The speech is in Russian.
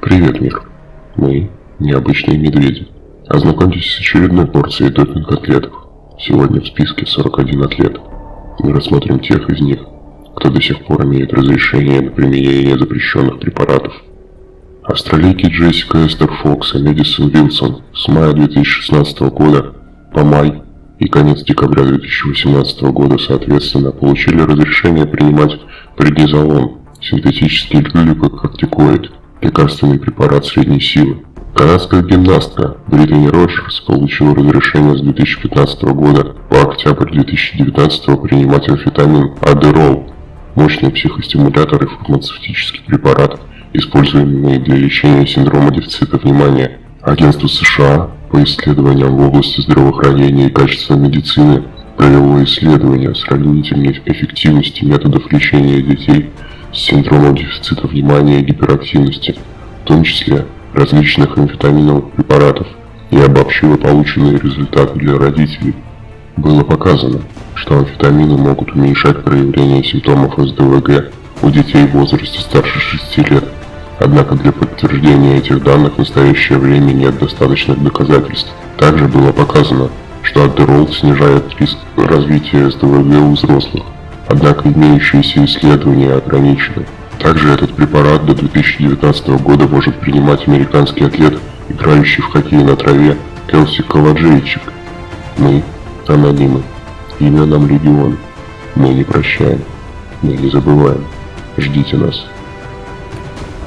Привет, мир. Мы необычные медведи. Ознакомьтесь с очередной порцией допинг-атлетов. Сегодня в списке 41 атлет. Мы рассмотрим тех из них, кто до сих пор имеет разрешение на применение запрещенных препаратов. Австралийки Джессика Эстер Фокс и Мэдисон Вилсон с мая 2016 года по май и конец декабря 2018 года соответственно получили разрешение принимать преднизолон, синтетический глюкокортикоид, лекарственный препарат средней силы. Канадская гимнастка Британи Роджерс получила разрешение с 2015 года по октябрь 2019 принимать амфетамин Адерол, мощный психостимулятор и фармацевтический препарат, используемый для лечения синдрома дефицита внимания. Агентство США по исследованиям в области здравоохранения и качества медицины провело исследование сравнительной эффективности методов лечения детей с синдромом дефицита внимания и гиперактивности, в том числе различных амфетаминовых препаратов, и обобщила полученные результаты для родителей. Было показано, что амфетамины могут уменьшать проявление симптомов СДВГ у детей в возрасте старше 6 лет. Однако для подтверждения этих данных в настоящее время нет достаточных доказательств. Также было показано, что Адderall снижает риск развития СДВГ у взрослых. Однако имеющиеся исследования ограничены. Также этот препарат до 2019 года может принимать американский атлет, играющий в хоккей на траве Келси Каладжейчик. Мы анонимы. Имя нам Легион. Мы не прощаем. Мы не забываем. Ждите нас.